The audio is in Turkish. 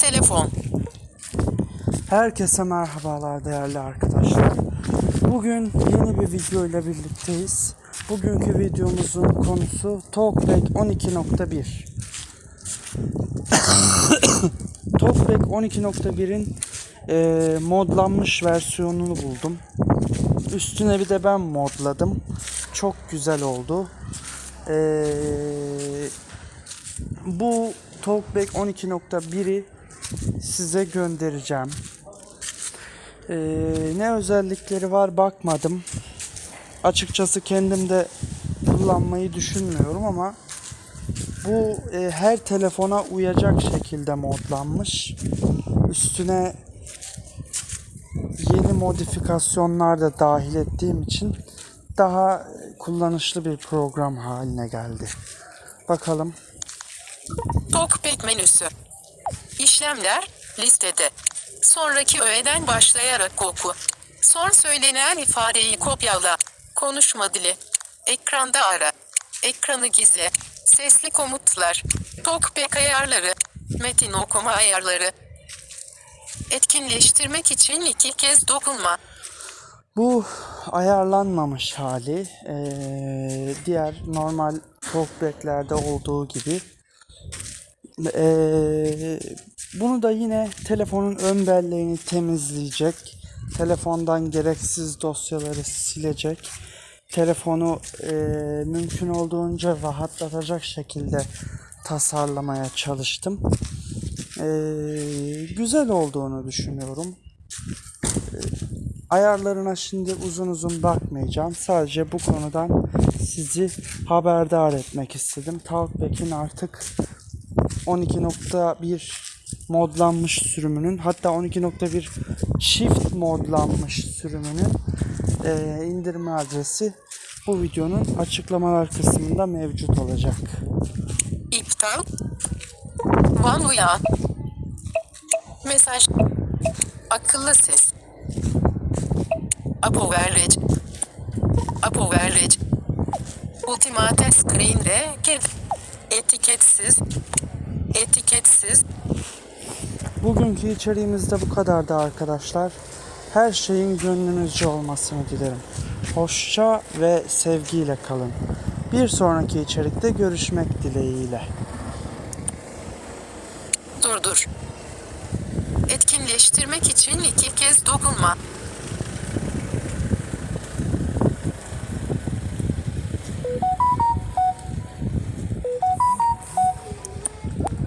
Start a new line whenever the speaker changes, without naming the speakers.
Telefon.
Herkese merhabalar değerli arkadaşlar. Bugün yeni bir video ile birlikteyiz. Bugünkü videomuzun konusu TalkBack 12.1. TalkBack 12.1'in e, modlanmış versiyonunu buldum. Üstüne bir de ben modladım. Çok güzel oldu. E, bu TalkBack 12.1'i size göndereceğim. Ee, ne özellikleri var bakmadım. Açıkçası kendim de kullanmayı düşünmüyorum ama bu e, her telefona uyacak şekilde modlanmış. Üstüne yeni modifikasyonlar da dahil ettiğim için daha kullanışlı bir program haline geldi. Bakalım.
TalkBack menüsü. İşlemler listede. Sonraki öğeden başlayarak oku. Son söylenen ifadeyi kopyala. Konuşma dili. Ekranda ara. Ekranı gizle. Sesli komutlar. TalkBack ayarları. Metin okuma ayarları. Etkinleştirmek için iki kez dokunma.
Bu ayarlanmamış hali eee, diğer normal talkback'lerde olduğu gibi. Eee, bunu da yine telefonun ön belleğini temizleyecek. Telefondan gereksiz dosyaları silecek. Telefonu eee, mümkün olduğunca rahatlatacak şekilde tasarlamaya çalıştım. Eee, güzel olduğunu düşünüyorum. Ayarlarına şimdi uzun uzun bakmayacağım. Sadece bu konudan sizi haberdar etmek istedim. Talkback'in artık 12.1 modlanmış sürümünün hatta 12.1 çift modlanmış sürümünün eee, indirme adresi bu videonun açıklamalar kısmında mevcut olacak.
İptal. Van uyan. Mesaj. Akıllı ses. Apo verrec. Apo verrec. Ultimate screen reket. Etiketsiz. Etiketsiz.
Bugünkü içeriğimizde bu kadardı arkadaşlar. Her şeyin gönlünüzce olmasını dilerim. Hoşça ve sevgiyle kalın. Bir sonraki içerikte görüşmek dileğiyle.
Durdur. Etkinleştirmek için iki kez dokunma.